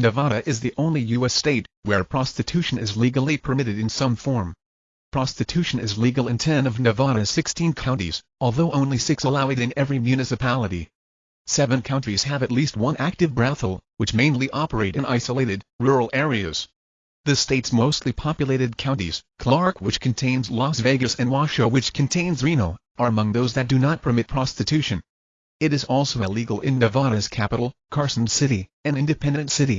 Nevada is the only U.S. state where prostitution is legally permitted in some form. Prostitution is legal in 10 of Nevada's 16 counties, although only 6 allow it in every municipality. Seven counties have at least one active brothel, which mainly operate in isolated, rural areas. The state's mostly populated counties, Clark which contains Las Vegas and Washoe which contains Reno, are among those that do not permit prostitution. It is also illegal in Nevada's capital, Carson City, an independent city,